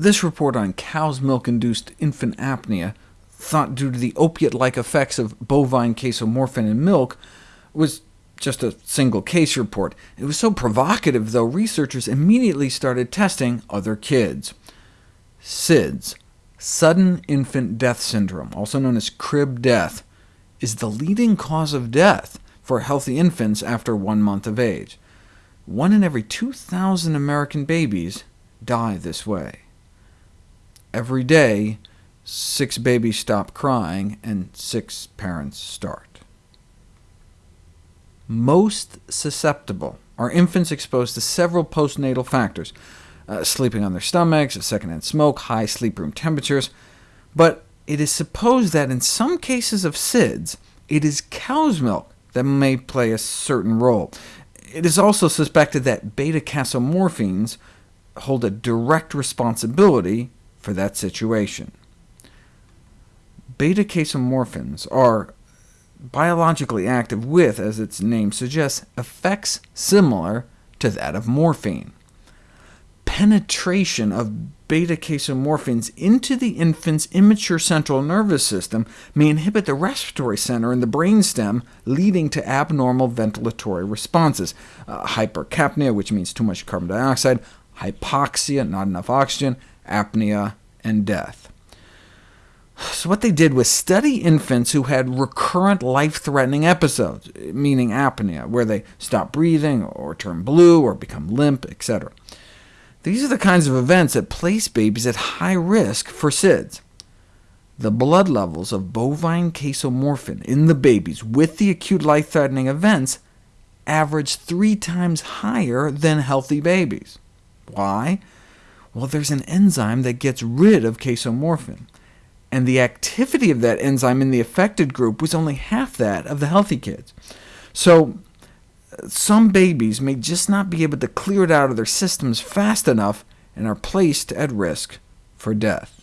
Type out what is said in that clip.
This report on cow's milk-induced infant apnea, thought due to the opiate-like effects of bovine casomorphin in milk, was just a single case report. It was so provocative, though, researchers immediately started testing other kids. SIDS, sudden infant death syndrome, also known as crib death, is the leading cause of death for healthy infants after one month of age. One in every 2,000 American babies die this way. Every day, six babies stop crying, and six parents start. Most susceptible are infants exposed to several postnatal factors, uh, sleeping on their stomachs, secondhand smoke, high sleep room temperatures, but it is supposed that in some cases of SIDS, it is cow's milk that may play a certain role. It is also suspected that beta-casomorphins hold a direct responsibility for that situation. Beta-casomorphins are biologically active with, as its name suggests, effects similar to that of morphine. Penetration of beta-casomorphins into the infant's immature central nervous system may inhibit the respiratory center in the brainstem, leading to abnormal ventilatory responses, uh, hypercapnia, which means too much carbon dioxide, hypoxia, not enough oxygen, apnea, and death. So what they did was study infants who had recurrent life-threatening episodes, meaning apnea, where they stop breathing, or turn blue, or become limp, etc. These are the kinds of events that place babies at high risk for SIDS. The blood levels of bovine casomorphin in the babies with the acute life-threatening events average three times higher than healthy babies. Why? Well, there's an enzyme that gets rid of casomorphin and the activity of that enzyme in the affected group was only half that of the healthy kids. So uh, some babies may just not be able to clear it out of their systems fast enough and are placed at risk for death.